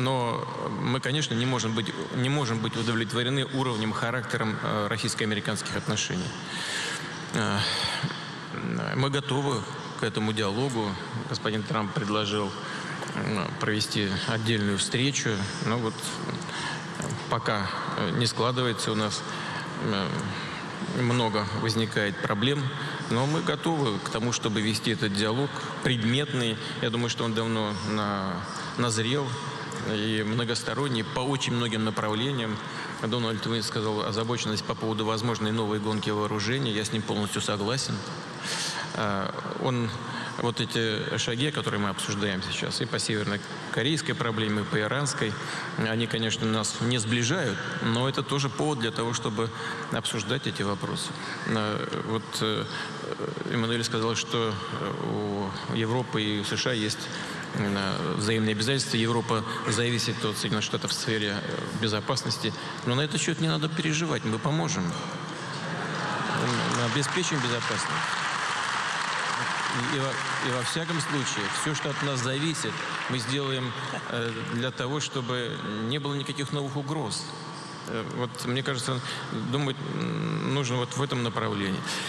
но мы, конечно, не можем быть, не можем быть удовлетворены уровнем, характером э, российско-американских отношений. Э, мы готовы к этому диалогу. Господин Трамп предложил провести отдельную встречу. Но вот пока не складывается у нас много возникает проблем, но мы готовы к тому, чтобы вести этот диалог предметный. Я думаю, что он давно на, назрел и многосторонний по очень многим направлениям. Дональд Уин сказал озабоченность по поводу возможной новой гонки вооружений. Я с ним полностью согласен. А, он вот эти шаги, которые мы обсуждаем сейчас, и по северно-корейской проблеме, и по иранской, они, конечно, нас не сближают, но это тоже повод для того, чтобы обсуждать эти вопросы. А, вот э, Эммануэль сказал, что у Европы и США есть взаимные обязательства. Европа зависит от Соединенных Штатов в сфере э, безопасности. Но на этот счет не надо переживать, мы поможем. Мы обеспечим безопасность. И, во, и во всяком случае, все, что от нас зависит, мы сделаем э, для того, чтобы не было никаких новых угроз. Э, вот, мне кажется, думать нужно вот в этом направлении.